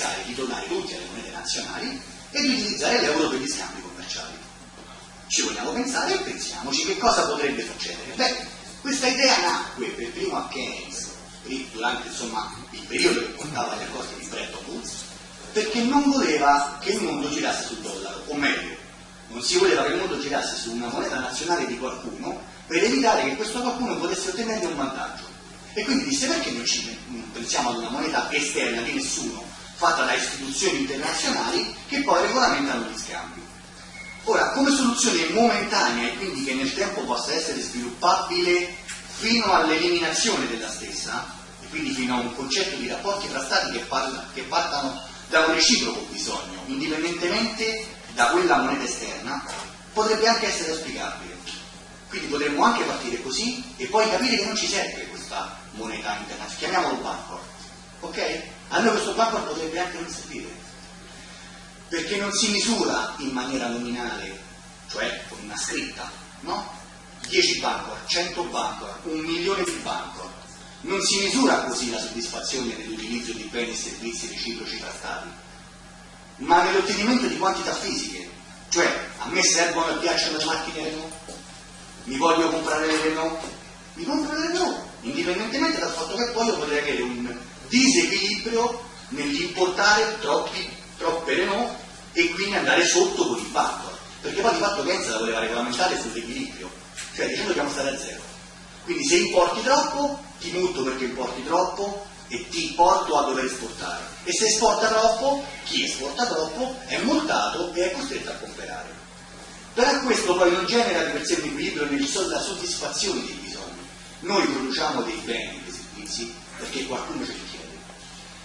pensare di tornare tutti alle monete nazionali e di utilizzare l'euro per gli scambi commerciali. Ci vogliamo pensare e pensiamoci che cosa potrebbe succedere. Beh, questa idea nacque per primo a Keynes, durante insomma, il periodo che portava agli accordi di Bretton Woods, perché non voleva che il mondo girasse sul dollaro, o meglio, non si voleva che il mondo girasse su una moneta nazionale di qualcuno per evitare che questo qualcuno potesse ottenere un vantaggio. E quindi disse perché non ci pensiamo ad una moneta esterna di nessuno, fatta da istituzioni internazionali che poi regolamentano gli scambi. Ora, come soluzione momentanea e quindi che nel tempo possa essere sviluppabile fino all'eliminazione della stessa, e quindi fino a un concetto di rapporti tra stati che, parla, che partano da un reciproco bisogno, indipendentemente da quella moneta esterna, potrebbe anche essere auspicabile. Quindi potremmo anche partire così e poi capire che non ci serve questa moneta internazionale, chiamiamolo Bancor, ok? A noi questo Bancor potrebbe anche non servire, perché non si misura in maniera nominale, cioè con una scritta, no? 10 Bancor, 100 Bancor, un milione di Bancor. Non si misura così la soddisfazione nell'utilizzo di beni e servizi reciproci tra Stati, ma nell'ottenimento di quantità fisiche. Cioè, a me servono e piacciono le macchine Renault, mi voglio comprare le Renault, mi compro le Renault, indipendentemente dal fatto che poi io potrei avere un disequilibrio nell'importare troppe Renault e quindi andare sotto con il banco. Perché poi di fatto Keynes la voleva regolamentare sull'equilibrio, cioè dicendo dobbiamo stare a zero. Quindi se importi troppo, ti multo perché importi troppo e ti porto a dover esportare. E se esporta troppo, chi esporta troppo è multato e è costretto a comprare. Però questo poi non genera di per sé un equilibrio nella soddisfazione dei bisogni. Noi produciamo dei beni, dei servizi, perché qualcuno chiede.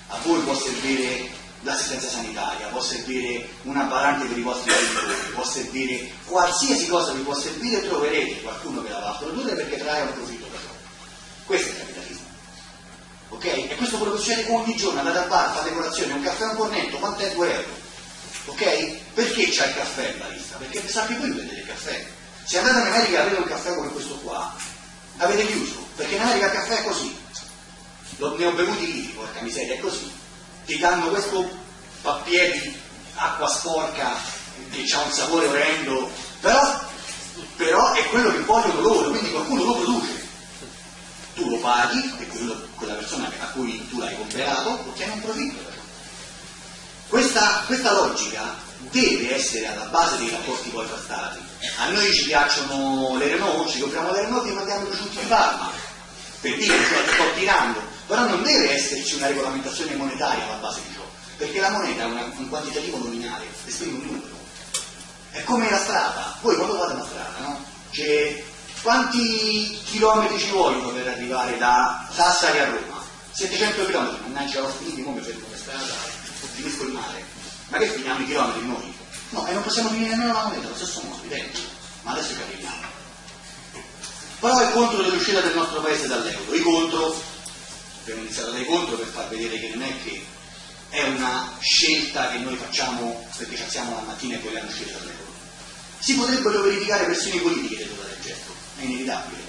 A voi può servire l'assistenza sanitaria, può servire una barante per i vostri genitori, può servire qualsiasi cosa vi può servire, troverete qualcuno che la va a produrre perché trae un profitto per voi. Questo è il capitalismo. Ok? E questo può succedere ogni giorno, andate al bar, fate colazione, un caffè un cornetto, quanto è 2 euro? Ok? Perché c'è il caffè in barista? Perché sapete voi vedete il caffè. Se andate in America e avete un caffè come questo qua, avete chiuso, perché in America il caffè è così. Ne ho bevuti lì, porca miseria, è così ti danno questo pappiere di acqua sporca che ha un sapore orrendo, però, però, è quello che vogliono loro, quindi qualcuno lo produce. Tu lo paghi e quello, quella persona a cui tu l'hai comprato ottiene un profitto. Questa, questa logica deve essere alla base dei rapporti poi tra stati. A noi ci piacciono le Renault, ci compriamo le Renault e mandiamo i prosciutti di Parma, per dire che sto tirando, però non deve esserci una regolamentazione monetaria alla base di ciò, perché la moneta è una, un quantitativo nominale, esprime un numero. È come la strada, voi quando fate una strada, no? C'è quanti chilometri ci vogliono per arrivare da Sassari a Roma? 700 chilometri, mannaggia ho finito, come per strada, finisco il mare. Ma che finiamo i chilometri noi? No, e non possiamo finire nemmeno la moneta, lo stesso modo, evidente. Ma adesso capiamo. Però è contro l'uscita del nostro paese dall'euro, i contro abbiamo iniziato dai contro per far vedere che non è che è una scelta che noi facciamo perché ci alziamo la mattina e vogliamo uscire dall'euro. Si potrebbero verificare pressioni politiche del gesto, è inevitabile,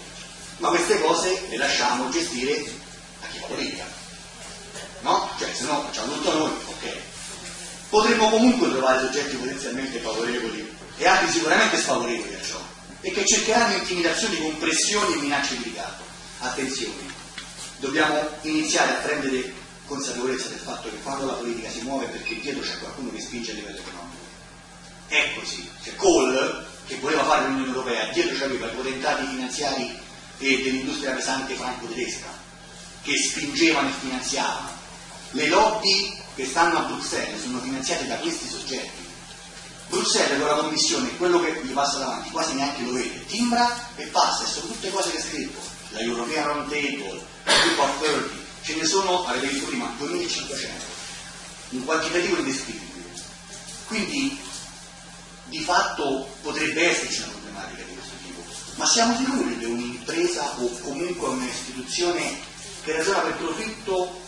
ma queste cose le lasciamo gestire a chi fa politica. No? Cioè, se no facciamo tutto noi, ok. Potremmo comunque trovare soggetti potenzialmente favorevoli e altri sicuramente sfavorevoli a ciò, e che cercheranno intimidazioni con pressioni e minacce di ricatto. Attenzione, dobbiamo iniziare a prendere consapevolezza del fatto che quando la politica si muove perché dietro c'è qualcuno che spinge a livello economico. È così. Cioè Kohl, che voleva fare l'Unione Europea, dietro c'aveva i potentati finanziari e dell'industria pesante franco-tedesca, che spingevano e finanziavano. Le lobby che stanno a Bruxelles sono finanziate da questi soggetti. Bruxelles con la commissione, quello che gli passa davanti, quasi neanche lo vede, timbra e passa, e sono tutte cose che è scritto, la European Round Table, Group of 30, ce ne sono, avete visto prima, 2500, un quantitativo indescrivibile. Quindi di fatto potrebbe esserci una problematica di questo tipo, ma siamo sicuri che un'impresa o comunque un'istituzione che ragiona per profitto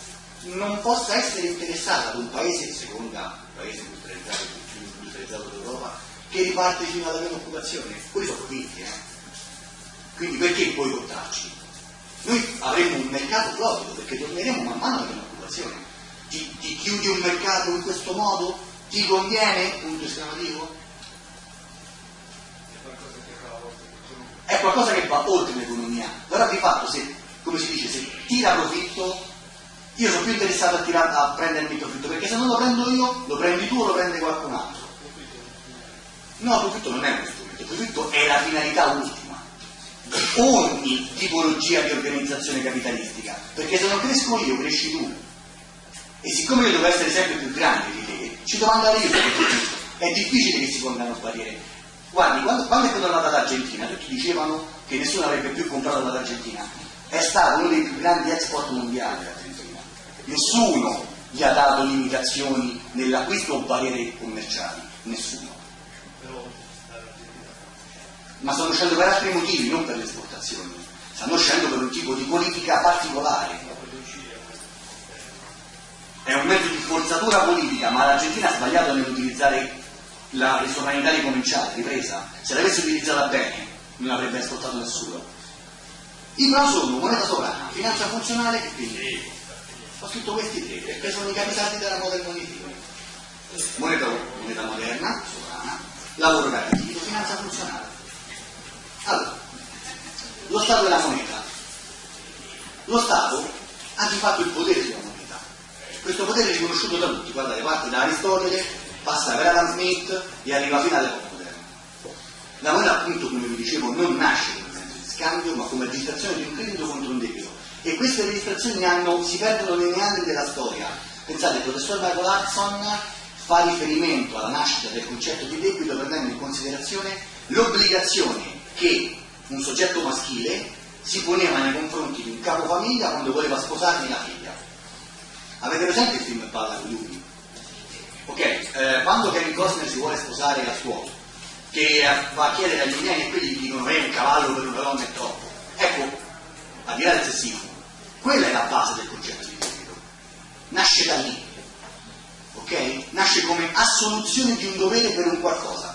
non possa essere interessata ad un paese, seconda paese industrializzato più industrializzato d'Europa, che riparte fino alla meno occupazione? Quelli sono profitti, eh? Quindi perché poi contarci? Noi avremo un mercato florido perché torneremo man mano alla meno occupazione. Ti, ti chiudi un mercato in questo modo? Ti conviene? Punto esclamativo? È qualcosa che va oltre l'economia. Però di fatto se, come si dice, se tira profitto, io sono più interessato a, tirare, a prendermi il profitto, perché se non lo prendo io, lo prendi tu o lo prende qualcun altro. No, il profitto non è uno strumento, il profitto è la finalità ultima ogni tipologia di organizzazione capitalistica, perché se non cresco io, cresci tu. E siccome io devo essere sempre più grande di te, ci devo andare io È difficile che si pongano barriere. Guardi, quando, quando è tornata l'Argentina, tutti dicevano che nessuno avrebbe più comprato dall'Argentina. È stato uno dei più grandi export mondiali l'Argentina. Nessuno gli ha dato limitazioni nell'acquisto o barriere commerciali. Nessuno. Ma stanno uscendo per altri motivi, non per le esportazioni. Stanno uscendo per un tipo di politica particolare. È un mezzo di forzatura politica, ma l'Argentina ha sbagliato nell'utilizzare la sovranità ricominciata, ripresa, se l'avesse utilizzata bene non avrebbe ascoltato nessuno. I pro sono moneta sovrana, finanza funzionale e quindi ho scritto questi tre perché sono i capitali della modern money moneta, moneta moderna, sovrana, lavoro garantito, finanza funzionale. Allora, lo Stato della moneta. Lo Stato ha di fatto il potere sulla moneta. Questo potere è riconosciuto da tutti, guardate, parte da Aristotele passa per Adam Smith e arriva fino all'epoca moderna. La moneta appunto, come vi dicevo, non nasce come mezzo di scambio, ma come registrazione di un credito contro un debito. E queste registrazioni hanno, si perdono nei meandri della storia. Pensate, il professor Michael Hudson fa riferimento alla nascita del concetto di debito prendendo in considerazione l'obbligazione che un soggetto maschile si poneva nei confronti di un capofamiglia quando voleva sposargli la figlia. Avete presente il film Palla con Lupi? Ok, eh, quando Kevin Costner si vuole sposare a suolo, che va a chiedere agli indiani e quelli gli dicono è un cavallo per una donna è troppo. Ecco, al di là del sessismo, quella è la base del concetto di debito. Nasce da lì, ok? Nasce come assoluzione di un dovere per un qualcosa.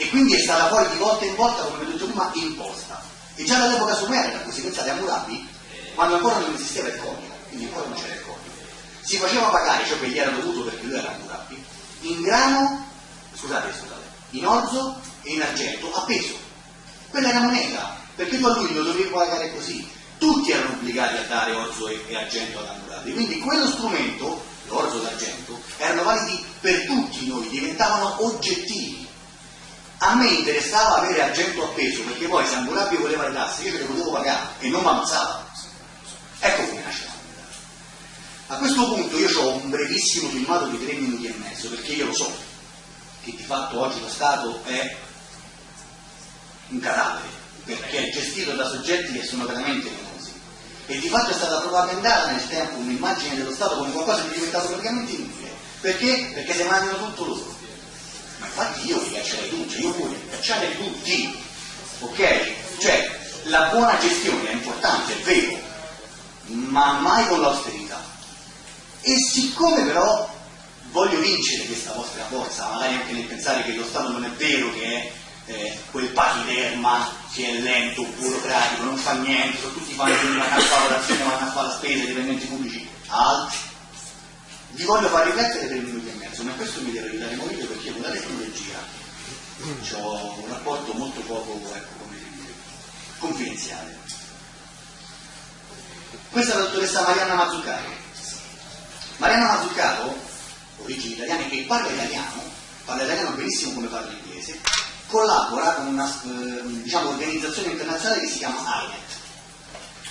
E quindi è stata poi di volta in volta, come ho detto prima, imposta. E già dall'epoca sumerica, così pensate a Murabi, quando ancora non esisteva il coniuge, quindi ancora non c'era il coniuge si faceva pagare ciò che gli era dovuto perché lui era Mugabe in grano, scusate, scusate, in orzo e in argento a peso. Quella era moneta, perché tu a lui lo dovevi pagare così. Tutti erano obbligati a dare orzo e, e argento ad Hammurabi, quindi quello strumento, l'orzo e l'argento, erano validi per tutti noi, diventavano oggettivi. A me interessava avere argento a peso, perché poi se Hammurabi voleva le tasse io ce le potevo pagare e non mi ammazzava. Ecco come nasce a questo punto io ho un brevissimo filmato di tre minuti e mezzo, perché io lo so che di fatto oggi lo Stato è un cadavere, perché è gestito da soggetti che sono veramente famosi. E di fatto è stata propagandata nel tempo un'immagine dello Stato come qualcosa di diventato praticamente inutile. Perché? Perché se mangiano tutto loro. Infatti io li caccerei tutti, io voglio cacciare tutti. Ok? Cioè, la buona gestione è importante, è vero, ma mai con l'austerità. E siccome però voglio vincere questa vostra forza, magari anche nel pensare che lo Stato non è vero che è eh, quel pachiterma che è lento, burocratico, non fa niente, sono tutti fanno una lavorazione, vanno a fare la spesa, i dipendenti pubblici, altri. Vi voglio far riflettere per un minuto e mezzo, ma questo mi deve aiutare molto perché con la tecnologia ho un rapporto molto poco, ecco, confidenziale. Questa è la dottoressa Marianna Mazzuccato Mariano Mazzucato, origini italiane, che parla italiano, parla italiano benissimo come parla inglese, collabora con una eh, diciamo, organizzazione internazionale che si chiama INET.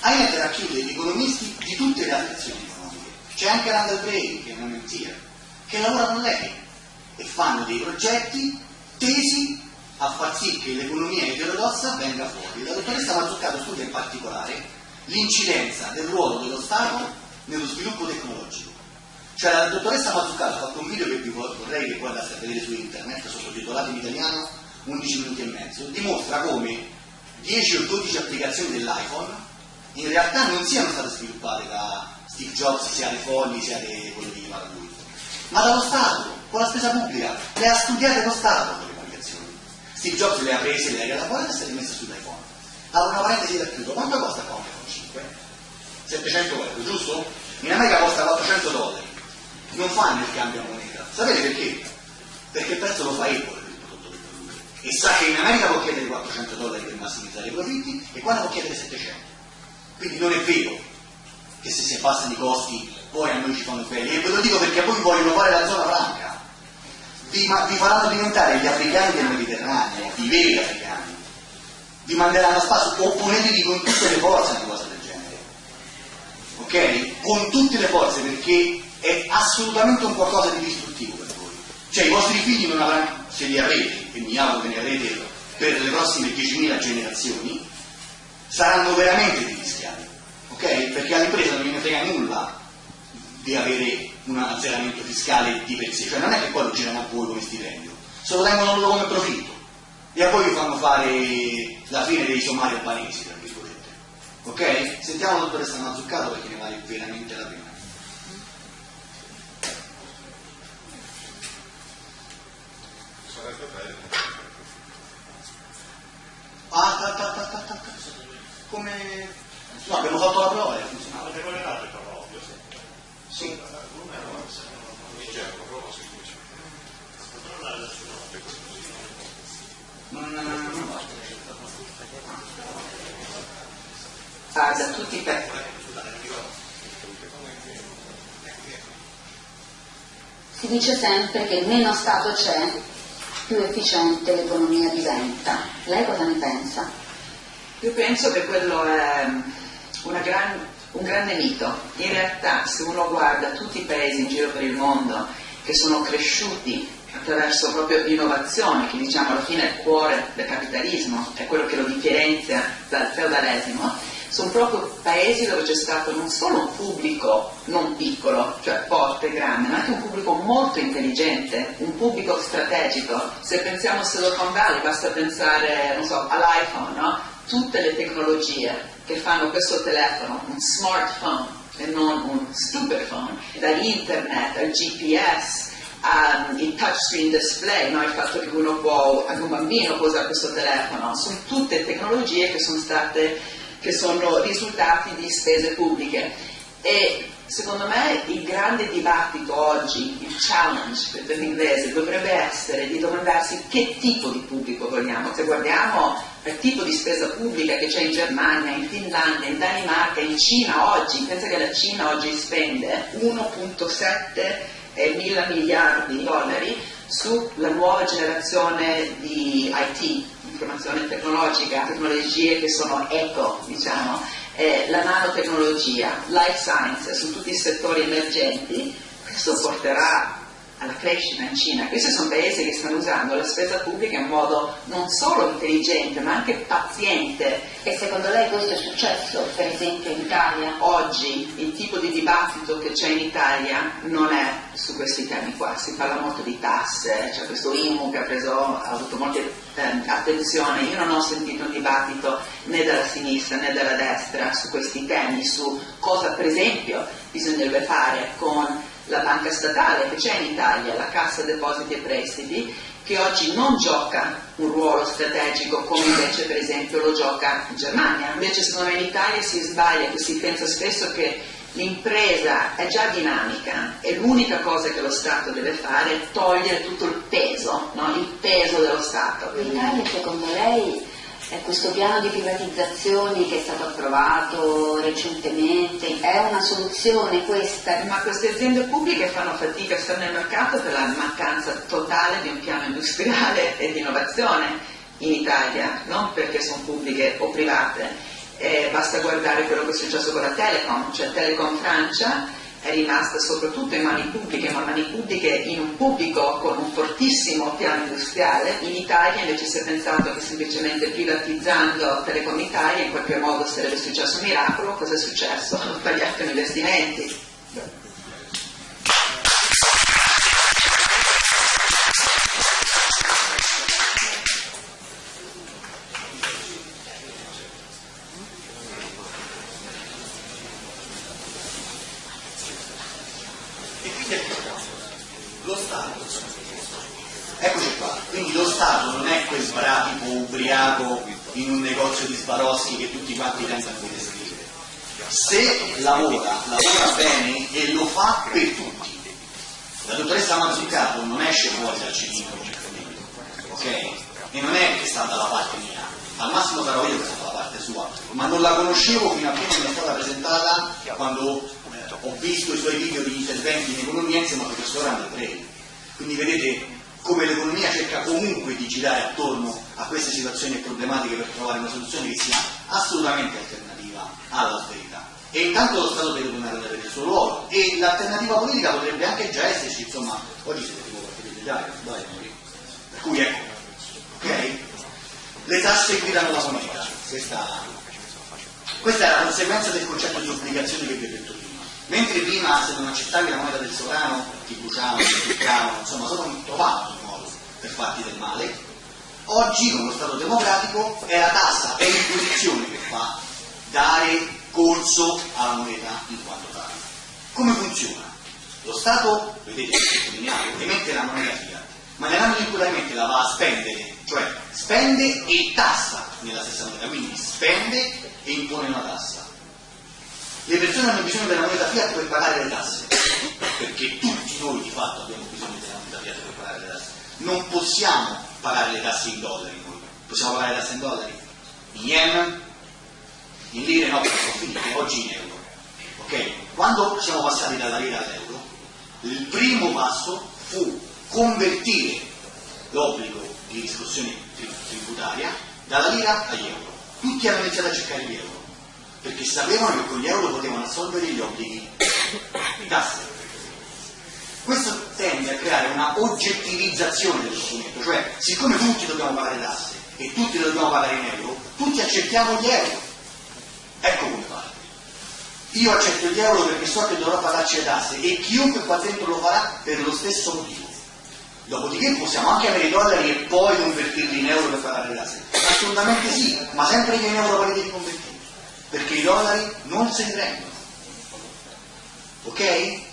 INET racchiude gli economisti di tutte le altre azioni economiche. C'è anche Randall Gray, che è un MIT, che lavora con lei e fanno dei progetti tesi a far sì che l'economia eterodossa venga fuori. La dottoressa Mazzucato studia in particolare l'incidenza del ruolo dello Stato nello sviluppo tecnologico. Cioè la dottoressa Mazzucato ha fatto un video che vi vorrei che poi andaste a vedere su internet, sottotitolato in italiano, 11 minuti e mezzo, dimostra come 10 o 12 applicazioni dell'iPhone in realtà non siano state sviluppate da Steve Jobs, sia dei folli, sia dei quelli di lui, ma dallo Stato, con la spesa pubblica, le ha studiate lo Stato quelle applicazioni. Steve Jobs le ha prese, le ha elaborate e se le ha messe sull'iPhone. Allora una parentesi da chiudo, quanto costa qua un iPhone 5? 700 euro, giusto? In America costa 400 dollari non fanno il cambio a moneta. Sapete perché? Perché il prezzo lo fa Apple per il prodotto che produce. E sa che in America può chiedere 400 dollari per massimizzare i profitti e qua ne può chiedere 700. Quindi non è vero che se si abbassano i costi poi a noi ci fanno bene. E ve lo dico perché poi vogliono fare la zona franca. Vi, vi faranno diventare gli africani del Mediterraneo, i veri africani. Vi manderanno a spasso, opponetevi con tutte le forze a una cosa del genere. Ok? Con tutte le forze perché è assolutamente un qualcosa di distruttivo per voi. Cioè i vostri figli non avranno, se li avrete, e mi auguro che ne avrete per le prossime 10.000 generazioni, saranno veramente degli schiavi, ok? Perché all'impresa non gliene frega nulla di avere un azzeramento fiscale di per sé, cioè non è che poi lo girano a voi come stipendio, se lo tengono loro come profitto e a voi vi fanno fare la fine dei somari albanesi, tra virgolette. Ok? Sentiamo la dottoressa Mazzuccato perché ne vale veramente la pena. Ah, ta, ta, ta, ta, ta, ta. come... No, abbiamo fatto la prova e ha funzionato. Avete collegato il prova ovvio, sì. Sì. Va. Ah, da tutti i pezzi. Si dice sempre che meno Stato c'è, più efficiente l'economia diventa. Lei cosa ne pensa? Io penso che quello è gran, un grande mito. In realtà, se uno guarda tutti i paesi in giro per il mondo che sono cresciuti attraverso proprio l'innovazione, che diciamo alla fine è il cuore del capitalismo, è quello che lo differenzia dal feudalesimo, sono proprio paesi dove c'è stato non solo un pubblico non piccolo, cioè forte e grande, ma anche un pubblico molto intelligente, un pubblico strategico. Se pensiamo a Silicon Valley basta pensare, so, all'iPhone, no? Tutte le tecnologie che fanno questo telefono, un smartphone e non un stupid phone, dall'internet al GPS, um, il touchscreen display, no? il fatto che uno può, anche un bambino può usare questo telefono, sono tutte tecnologie che sono state che sono risultati di spese pubbliche. E secondo me il grande dibattito oggi, il challenge per l'inglese, dovrebbe essere di domandarsi che tipo di pubblico vogliamo. Se guardiamo il tipo di spesa pubblica che c'è in Germania, in Finlandia, in Danimarca, in Cina oggi, pensa che la Cina oggi spende 1.7 mila miliardi di dollari sulla nuova generazione di IT, informazione tecnologica, tecnologie che sono eco, diciamo, eh, la nanotecnologia, life science, su tutti i settori emergenti, questo porterà alla crescita in Cina. Questi sono paesi che stanno usando la spesa pubblica in modo non solo intelligente ma anche paziente. E secondo lei questo è successo, per esempio, in Italia? Oggi il tipo di dibattito che c'è in Italia non è su questi temi qua, si parla molto di tasse, c'è questo IMU che ha, preso, ha avuto molta eh, attenzione, io non ho sentito un dibattito né dalla sinistra né dalla destra su questi temi, su cosa per esempio bisognerebbe fare con la banca statale che c'è in Italia, la Cassa Depositi e Prestiti, che oggi non gioca un ruolo strategico come invece per esempio lo gioca in Germania. Invece secondo me in Italia si sbaglia, si pensa spesso che l'impresa è già dinamica e l'unica cosa che lo Stato deve fare è togliere tutto il peso, no? il peso dello Stato. L'Italia secondo lei questo piano di privatizzazioni che è stato approvato recentemente è una soluzione questa? Ma queste aziende pubbliche fanno fatica a stare nel mercato per la mancanza totale di un piano industriale e di innovazione in Italia, non perché sono pubbliche o private. Eh, basta guardare quello che è successo con la Telecom, cioè Telecom Francia è rimasta soprattutto in mani pubbliche, ma mani pubbliche in un pubblico con un fortissimo piano industriale. In Italia invece si è pensato che semplicemente privatizzando Telecom Italia in qualche modo sarebbe successo un miracolo. Cosa è successo? Hanno tagliato gli investimenti. E quindi ecco lo Stato, eccoci qua, quindi lo Stato non è quel sbratico ubriaco in un di Sbaroschi che tutti quanti tendono a descrivere. Se lavora, lavora bene e lo fa per tutti. La dottoressa Mazzucato non esce fuori dal cilindro, ok? E non è che sta dalla parte mia, al massimo sarò io che sto dalla parte sua, ma non la conoscevo fino a che non è stata presentata quando eh, ho visto i suoi video di interventi in economia insieme al professore Andrei. Quindi vedete come l'economia cerca comunque di girare attorno a queste situazioni e problematiche per trovare una soluzione che sia assolutamente alternativa all'austerità. E intanto lo Stato deve tornare ad avere il suo ruolo e l'alternativa politica potrebbe anche già esserci, insomma, oggi siete tipo qualche sbaglio, per cui ecco, ok? Le tasse guidano la moneta, questa, questa è la conseguenza del concetto di obbligazione che vi ho detto prima. Mentre prima se non accettavi la moneta del sovrano ti bruciavano, ti toccavano, insomma, sono un modo per farti del male, oggi con lo Stato democratico è la tassa, è l'imposizione che fa dare corso alla moneta in quanto tale. Come funziona? Lo Stato, vedete, emette la moneta fiat, ma nell'ambito in cui la emette la va a spendere, cioè spende e tassa nella stessa moneta, quindi spende e impone una tassa. Le persone hanno bisogno della moneta fiat per pagare le tasse, perché tutti noi di fatto abbiamo bisogno della moneta fiat per pagare le tasse. Non possiamo pagare le tasse in dollari noi, possiamo pagare le tasse in dollari? In yen? In lire no, sono finite, oggi in euro. Ok? Quando siamo passati dalla lira all'euro, il primo passo fu convertire l'obbligo di riscossione tributaria dalla lira agli euro. Tutti hanno iniziato a cercare gli euro, perché sapevano che con gli euro potevano assolvere gli obblighi di tasse. Questo tende a creare una oggettivizzazione dello strumento, cioè siccome tutti dobbiamo pagare tasse e tutti dobbiamo pagare in euro, tutti accettiamo gli euro. Ecco come fare. Io accetto gli euro perché so che dovrò pagarci le tasse e chiunque qua dentro lo farà per lo stesso motivo. Dopodiché possiamo anche avere i dollari e poi convertirli in euro per pagare le tasse. Assolutamente sì, ma sempre che in euro poi devi convertire. Perché i dollari non se ne prendono. Ok?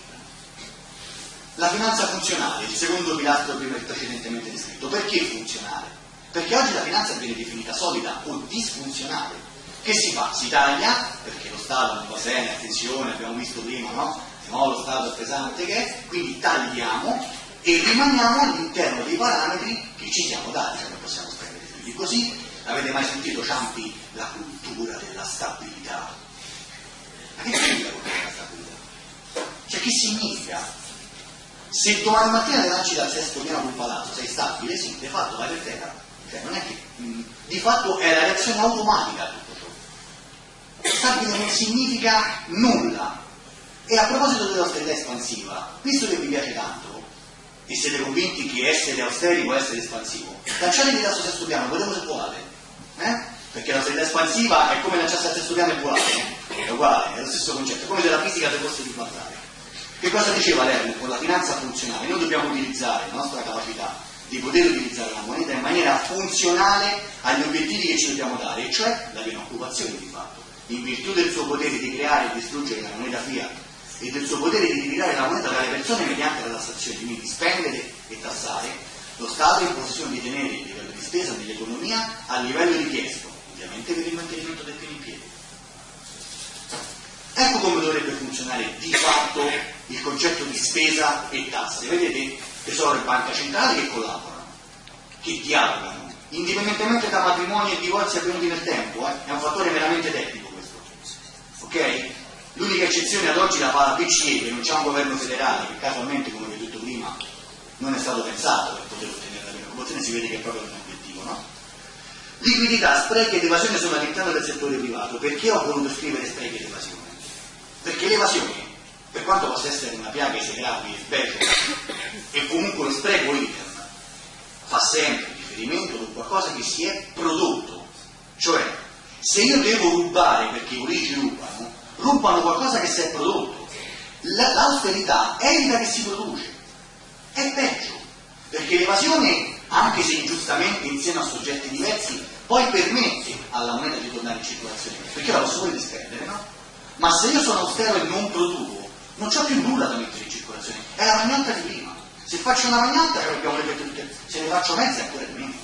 La finanza funzionale, il secondo pilastro precedentemente descritto, perché funzionale? Perché oggi la finanza viene definita solida o disfunzionale. Che si fa? Si taglia, perché lo Stato non va bene, attenzione, abbiamo visto prima, no? No lo Stato è pesante che è, quindi tagliamo e rimaniamo all'interno dei parametri che ci siamo dati, non possiamo spendere più così. Avete mai sentito Ciampi la cultura della stabilità? Ma che significa la cultura della stabilità? Cioè che significa? Se domani mattina ti lanci dal sesto piano sul palazzo, sei stabile? Sì, di fatto vai per terra. Cioè non è che mh, di fatto è la reazione automatica a tutto ciò. Stabile non significa nulla. E a proposito dell'austerità espansiva, visto che vi piace tanto, e siete convinti che essere austeri può essere espansivo, lanciatevi dal sesto piano, vedremo se volate. Eh? Perché l'austerità espansiva è come lanciarsi al sesto piano e volare. È uguale, è lo stesso concetto, è come se la fisica se fosse ribaltare. Che cosa diceva Lerner con la finanza funzionale? Noi dobbiamo utilizzare la nostra capacità di poter utilizzare la moneta in maniera funzionale agli obiettivi che ci dobbiamo dare, e cioè la piena occupazione di fatto, in virtù del suo potere di creare e distruggere la moneta fiat e del suo potere di ritirare la moneta dalle persone mediante la tassazione, quindi spendere e tassare, lo Stato è in posizione di tenere il livello di spesa nell'economia a livello richiesto, ovviamente per il mantenimento del pieno in piedi. Ecco come dovrebbe funzionare di fatto il concetto di spesa e tasse. Vedete tesoro e banca centrale che collaborano, che dialogano, indipendentemente da matrimoni e divorzi avvenuti nel tempo, eh? è un fattore meramente tecnico questo. Ok? L'unica eccezione ad oggi la fa la BCE, che non c'è un governo federale, che casualmente, come vi ho detto prima, non è stato pensato per poter ottenere la piena occupazione, si vede che è proprio un obiettivo, no? Liquidità, sprechi ed evasione sono all'interno del settore privato. Perché ho voluto scrivere sprechi ed evasione? Perché l'evasione, per quanto possa essere una piaga esegrabile, specie, e comunque lo spreco intern, fa sempre riferimento ad qualcosa che si è prodotto. Cioè, se io devo rubare perché i politici rubano, rubano qualcosa che si è prodotto. La- l'austerità evita che si produce. È peggio, perché l'evasione, anche se ingiustamente insieme a soggetti diversi, poi permette alla moneta di tornare in circolazione, perché la posso pure spendere, no? Ma se io sono austero e non produco, non c'ho più nulla da mettere in circolazione, è la magnotta di prima. Se faccio una magnotta ce abbiamo le tutte, se ne faccio mezza ancora di meno.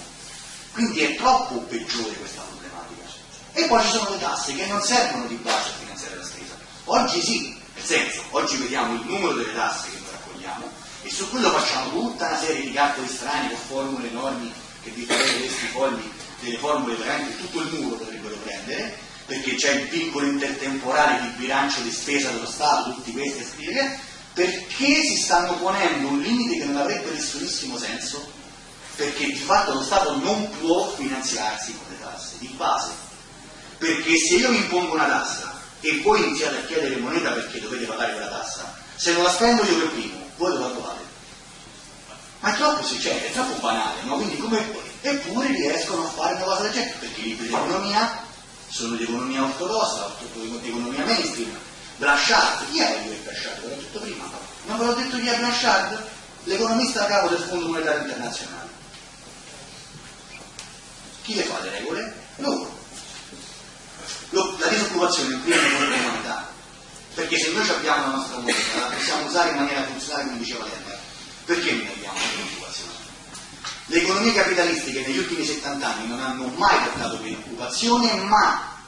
Quindi è troppo peggiore questa problematica. E poi ci sono le tasse che non servono di base a finanziare la spesa. Oggi sì, nel senso, oggi vediamo il numero delle tasse che noi raccogliamo e su quello facciamo tutta una serie di calcoli strani con formule enormi che vi farete questi fogli delle formule veramente tutto il muro potrebbero prendere perché c'è il piccolo intertemporale di bilancio di spesa dello Stato, tutti questi spieghe, perché si stanno ponendo un limite che non avrebbe nessunissimo senso, perché di fatto lo Stato non può finanziarsi con le tasse, di base. Perché se io vi impongo una tassa e voi iniziate a chiedere moneta perché dovete pagare quella tassa, se non la spendo io per primo, voi dove la trovate? Ma è troppo, cioè, è troppo banale, no? Quindi come... Eppure riescono a fare una cosa del genere, perché i libri di economia sono di economia ortodossa, di economia mainstream. Blanchard, chi è lui Blanchard? L'ho detto prima. Non ve l'ho detto chi è Blanchard? L'economista a capo del Fondo Monetario Internazionale. Chi le fa le regole? Loro. La disoccupazione in prima moneta, perché se noi abbiamo la nostra moneta, la possiamo usare in maniera funzionale come diceva Lerner, perché noi abbiamo la disoccupazione? Le economie capitalistiche negli ultimi 70 anni non hanno mai portato più occupazione, ma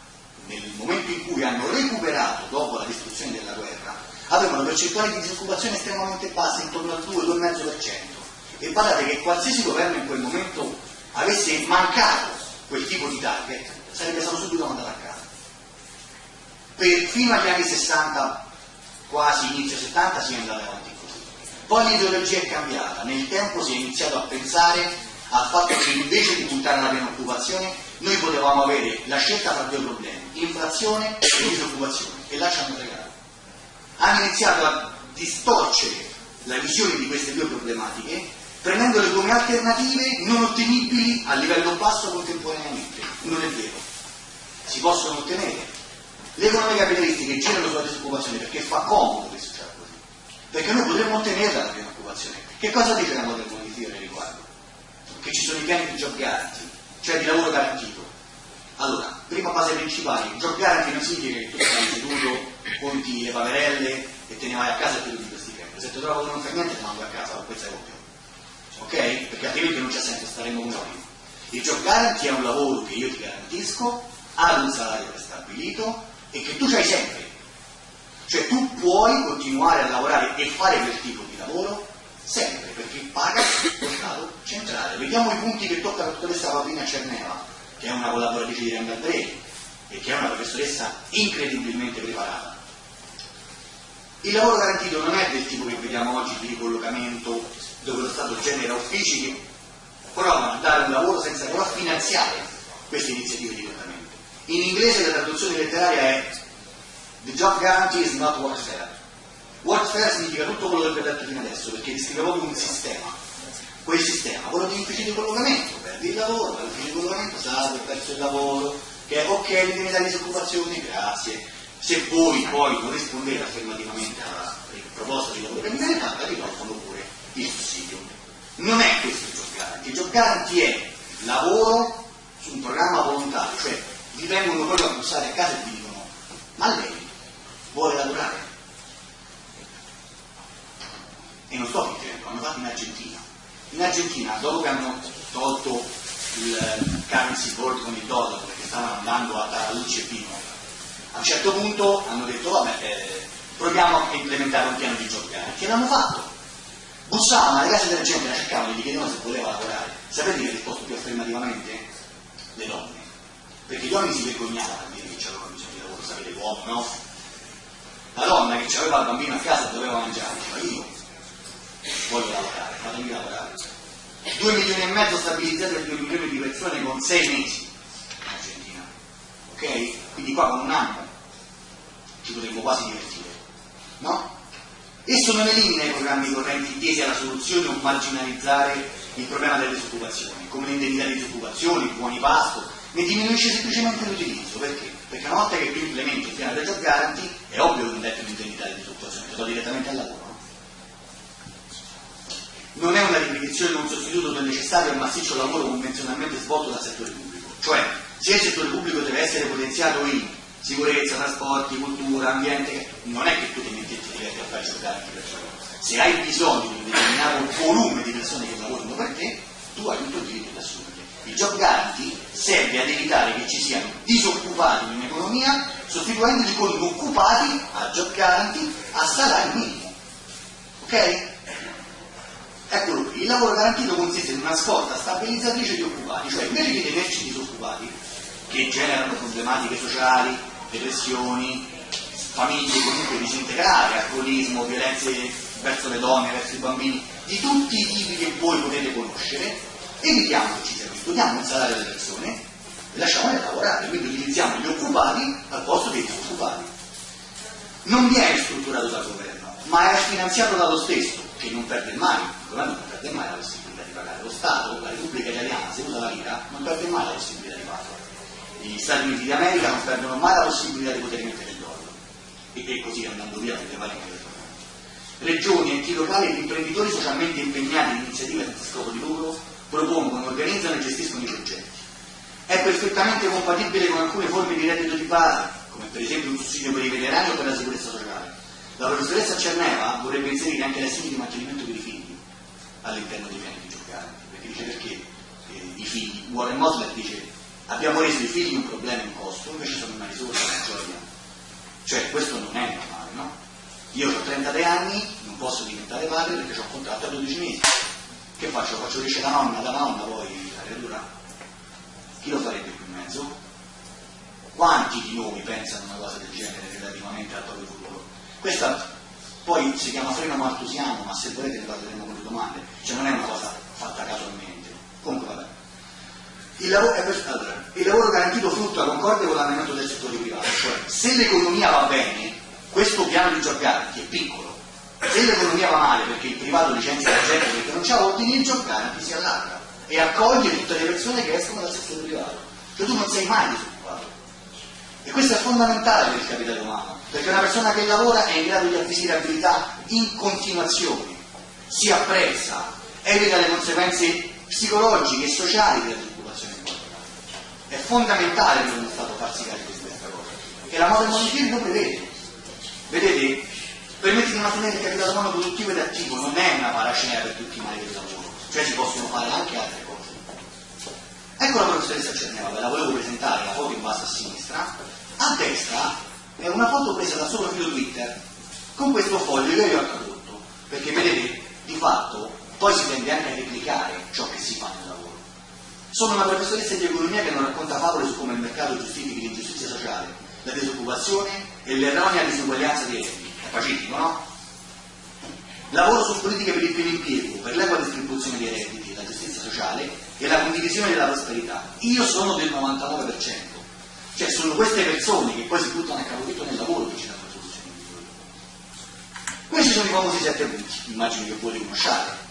nel momento in cui hanno recuperato dopo la distruzione della guerra, avevano percentuali di disoccupazione estremamente basse, intorno al 2-2,5%. E guardate che qualsiasi governo in quel momento avesse mancato quel tipo di target, sarebbe stato subito mandato a casa. Per, fino agli anni 60, quasi inizio 70, si è andato avanti poi l'ideologia è cambiata, nel tempo si è iniziato a pensare al fatto che invece di puntare alla piena occupazione noi potevamo avere la scelta tra due problemi, inflazione e disoccupazione, e là ci hanno fregato. Hanno iniziato a distorcere la visione di queste due problematiche prendendole come alternative non ottenibili a livello basso contemporaneamente. Non è vero. Si possono ottenere. Le economie capitalistiche girano sulla disoccupazione perché fa comodo questo perché noi potremmo ottenerla la piena occupazione. Che cosa dice la Modern Money Theory riguardo? Che ci sono i piani di job guarantee, cioè di lavoro garantito. Allora, prima base principale, job guarantee non significa che tu stai seduto, conti le paverelle e te ne vai a casa e ti di questi tempi. Se ti trovo che non fai niente ti mando a casa con questa coppia. Ok? Perché altrimenti non c'è senso stare in noi. Il job guarantee è un lavoro che io ti garantisco, ad un salario prestabilito e che tu hai sempre cioè tu puoi continuare a lavorare e fare quel tipo di lavoro sempre, perché paga lo Stato centrale. Vediamo i punti che tocca la dottoressa Paolina Cerneva, che è una collaboratrice di Randall Brady e che è una professoressa incredibilmente preparata. Il lavoro garantito non è del tipo che vediamo oggi di ricollocamento dove lo Stato genera uffici che provano a dare un lavoro senza però finanziare queste iniziative di collocamento. In inglese la traduzione letteraria è The job guarantee is not warfare. Warfare significa tutto quello che vi ho detto fino adesso, perché descrive proprio un sistema. Quel sistema, quello di ufficio di collocamento, perdi il lavoro, vai all'ufficio di collocamento, salve, perso il lavoro, che è ok, l'indennità di disoccupazione, grazie. Se voi poi non rispondete affermativamente alla proposta di lavoro che mi viene fatta, vi tolgono pure il sussidio. Non è questo il job guarantee. Il job guarantee è lavoro su un programma volontario, cioè vi vengono proprio a bussare a casa e vi dicono ma lei vuole lavorare. E non sto fingendo, l'hanno fatto in Argentina. In Argentina, dopo che hanno tolto il currency board con il dollaro, perché stavano andando a Taralucci e Pino, a un certo punto hanno detto vabbè, eh, proviamo a implementare un piano di job guarantee. E l'hanno fatto. Bussavano alle case della gente, la cercavano gli chiedevano se voleva lavorare. Sapete chi ha risposto più affermativamente? Le donne. Perché gli uomini si vergognavano a dire che c'avevano bisogno di lavoro, sapete l'uomo, no? La donna che aveva il bambino a casa doveva mangiare, ma io voglio lavorare, fatemi lavorare. 2 milioni e mezzo stabilizzati per 2 milioni di persone con 6 mesi in Argentina. Ok? Quindi qua con un anno ci potremmo quasi divertire. No? Esso non elimina i programmi correnti tesi alla soluzione o marginalizzare il problema delle disoccupazioni, come l'indennità di disoccupazione, i buoni pasto, ne diminuisce semplicemente l'utilizzo. Perché? Perché una volta che tu implementi il piano del job è ovvio che dai più l'indennità di disoccupazione, ti do direttamente al lavoro. Non è una ripetizione o un sostituto del necessario e massiccio lavoro convenzionalmente svolto dal settore pubblico. Cioè, se il settore pubblico deve essere potenziato in sicurezza, trasporti, cultura, ambiente, non è che tu ti metti e a fare giocare anche persone. Se hai bisogno di un determinato volume di persone che lavorano per te, tu hai tutto il diritto di assumerle. Il job guarantee serve ad evitare che ci siano disoccupati in un'economia sostituendoli con occupati a job guarantee a salario minimo. Ok? Eccolo qui, il lavoro garantito consiste in una scorta stabilizzatrice di occupati, cioè invece di tenerci disoccupati, che generano problematiche sociali, depressioni, famiglie comunque disintegrate, alcolismo, violenze verso le donne, verso i bambini, di tutti i tipi che voi potete conoscere, evitiamo che ci sia questo, diamo un salario alle persone e lasciamole lavorare, quindi utilizziamo gli occupati al posto dei disoccupati. Non viene strutturato dal governo, ma è finanziato dallo stesso, che non perde mai, il governo non perde mai la possibilità di pagare. Lo Stato, la Repubblica Italiana, se usa la lira, non perde mai la possibilità di pagare. Gli Stati Uniti d'America non perdono mai la possibilità di poter mettere il dollaro. E, così andando via perché vale anche Regioni, enti locali ed imprenditori socialmente impegnati in iniziative senza scopo di lucro propongono, organizzano e gestiscono i progetti. È perfettamente compatibile con alcune forme di reddito di base, come per esempio un sussidio per i veterani o per la sicurezza sociale. La professoressa Cerneva vorrebbe inserire anche l'assegno di mantenimento per i figli all'interno dei piani di giocare, perché dice perché eh, i figli, Warren Mosler dice abbiamo reso i figli un problema in costo, invece sono una risorsa, una gioia. Cioè questo non è normale, no? Io ho 33 anni, non posso diventare padre perché ho un contratto a 12 mesi. Che faccio? Faccio crescere la nonna, la nonna poi la creatura? Chi lo farebbe qui in mezzo? Quanti di noi pensano una cosa del genere relativamente al proprio futuro? Questa poi si chiama freno maltusiano, ma se volete ne parleremo con le domande, cioè non è una cosa fatta casualmente. Comunque vabbè. Il lavoro, per, allora, il lavoro garantito frutta concorde con l'andamento del settore privato, cioè se l'economia va bene, questo piano di Giorganti è piccolo. Se l'economia va male perché il privato licenzia la gente perché non c'ha ordini, il Giorganti si allarga e accoglie tutte le persone che escono dal settore privato. Cioè tu non sei mai disoccupato. E questo è fondamentale per il capitale umano, perché una persona che lavora è in grado di acquisire abilità in continuazione, si apprezza, evita le conseguenze psicologiche e sociali della disoccupazione È fondamentale per uno Stato farsi carico di questa cosa, che la Modern Money lo prevede. Vedete, permette di mantenere il capitale umano produttivo ed attivo, non è una paracinea per tutti i mali del lavoro, cioè si possono fare anche altre cose. Ecco la professoressa Cerneva, la volevo presentare, la foto in basso a sinistra. A destra è una foto presa dal suo profilo Twitter con questo foglio che io ho tradotto, perché vedete, di fatto, poi si tende anche a replicare ciò che si fa nel lavoro. Sono una professoressa di economia che non racconta favole su come il mercato giustifichi l'ingiustizia sociale, la disoccupazione e l'erronea disuguaglianza di redditi. È pacifico, no? Lavoro su politiche per il pieno impiego, per l'equa distribuzione dei redditi, la giustizia sociale e la condivisione della prosperità. Io sono del 99%. Cioè sono queste persone che poi si buttano a capofitto nel lavoro che ci danno soluzioni migliori. Questi sono i famosi sette punti, immagino che voi li conosciate.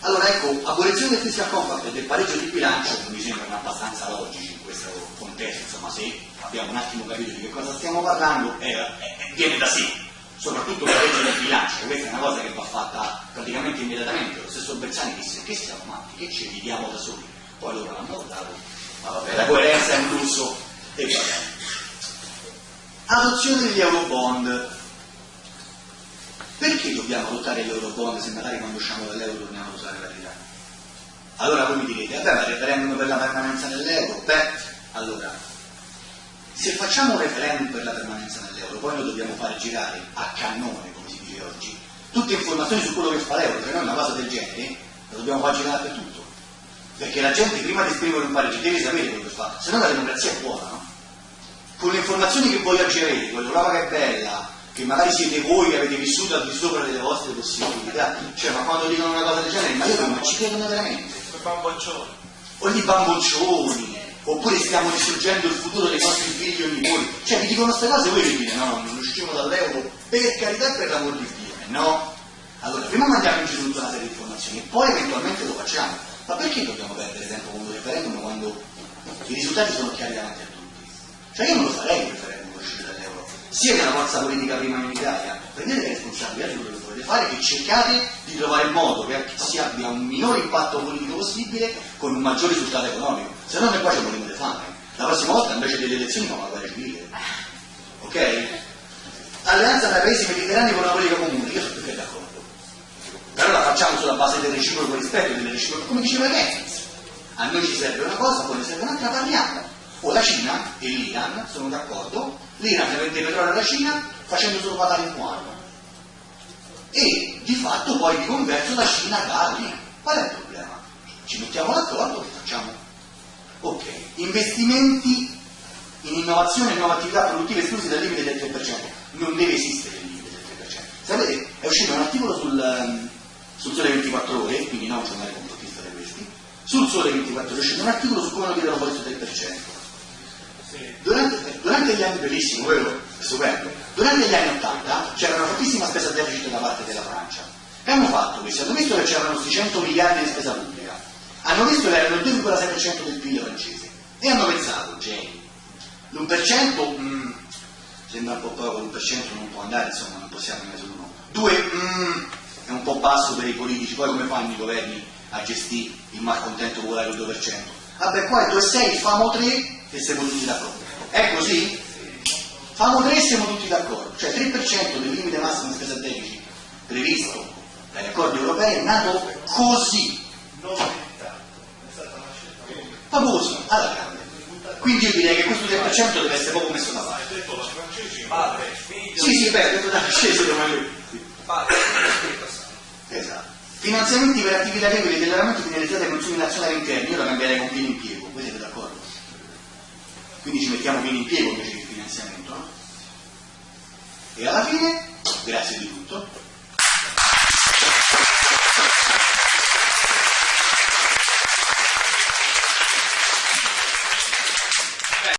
Allora ecco, abolizione del fiscal compact e del pareggio di bilancio mi sembrano abbastanza logici in questo contesto, insomma se abbiamo un attimo capito di che cosa stiamo parlando, eh, eh, viene da sé, soprattutto la legge del bilancio, questa è una cosa che va fatta praticamente immediatamente, lo stesso Bersani disse che siamo matti, che ci viviamo da soli, poi loro l'hanno votato, ma vabbè, la coerenza è un lusso e va bene. Adozione degli Eurobond. Perché dobbiamo adottare gli Eurobond se magari quando usciamo dall'euro torniamo a usare la lira? Allora voi mi direte, vabbè ma il referendum per la permanenza nell'euro? Beh, allora, se facciamo un referendum per la permanenza poi lo dobbiamo fare girare a cannone, come si dice oggi, tutte informazioni su quello che fa l'euro, cioè noi una cosa del genere la dobbiamo far girare per tutto. Perché la gente prima di esprimere un parere deve sapere quello che fa, se no la democrazia è buona, no? Con le informazioni che voi oggi avete, con l'Europa che è bella, che magari siete voi che avete vissuto al di sopra delle vostre possibilità, cioè ma quando dicono una cosa del genere, ma io non ci credono veramente. O gli bamboccioni, oppure stiamo distruggendo il futuro dei nostri figli o nipoti. Cioè vi dicono queste cose e voi vi dite no, non usciremo dall'euro per carità e per l'amor di Dio. No. Allora, prima mandiamo in giro tutta una serie di informazioni e poi eventualmente lo facciamo. Ma perché dobbiamo perdere tempo con un referendum quando i risultati sono chiari davanti a tutti? Cioè io non lo farei un referendum per uscire dall'euro. Sia che la forza politica prima in Italia, prendete le responsabilità di quello che volete fare e cercate di trovare il modo che si abbia un minore impatto politico possibile con un maggior risultato economico se no noi qua ci morimo di fame. La prossima volta invece delle elezioni fa una guerra civile. ok? Alleanza tra paesi mediterranei con una politica comune, io sono perché d'accordo. Però la facciamo sulla base del reciproco rispetto, del reciproco, come diceva Keynes. A noi ci serve una cosa, poi ne serve un'altra, parliamo. O la Cina e l'Iran sono d'accordo, l'Iran vende petrolio alla Cina facendo solo pagare in anno. E di fatto poi di converso la Cina l'Iran. Qual è il problema? Ci mettiamo d'accordo e facciamo. Ok, investimenti in innovazione e nuove attività produttive esclusi dal limite del 3%. Non deve esistere il limite del 3%. Sapete, è uscito un articolo sul, ehm, sul Sole 24 Ore, quindi non un giornale complottista di questi, sul Sole 24 Ore è uscito un articolo su come non tirano fuori questo 3%. Durante, durante, gli anni, bellissimo, è stupendo, durante gli anni 80 c'era una fortissima spesa deficit da parte della Francia. Che hanno fatto questi? Hanno visto che c'erano questi 100 miliardi di spesa pubblica, hanno visto che erano il 2,6% del PIL francese e hanno pensato, geni, l'1% mm, sembra un po' poco, l'1% non può andare, insomma non possiamo andare sull'uno. Due, mm, è un po' basso per i politici, poi come fanno i governi a gestire il malcontento popolare del 2%? Vabbè, qua è 2,6, famo 3 e siamo tutti d'accordo. È così? Famo 3 e siamo tutti d'accordo, cioè 3% del limite massimo di spesa deficit previsto dagli accordi europei è nato così. Così, alla grande. Quindi io direi che questo 3% deve essere proprio messo da parte. Sì, sì, beh, detto da francese domani. Esatto. Finanziamenti per attività agricole e allevamento finalizzati ai consumi nazionali interni, io la cambierei con pieno impiego, siete d'accordo? Quindi ci mettiamo pieno impiego invece che finanziamento, no? E alla fine, grazie di tutto,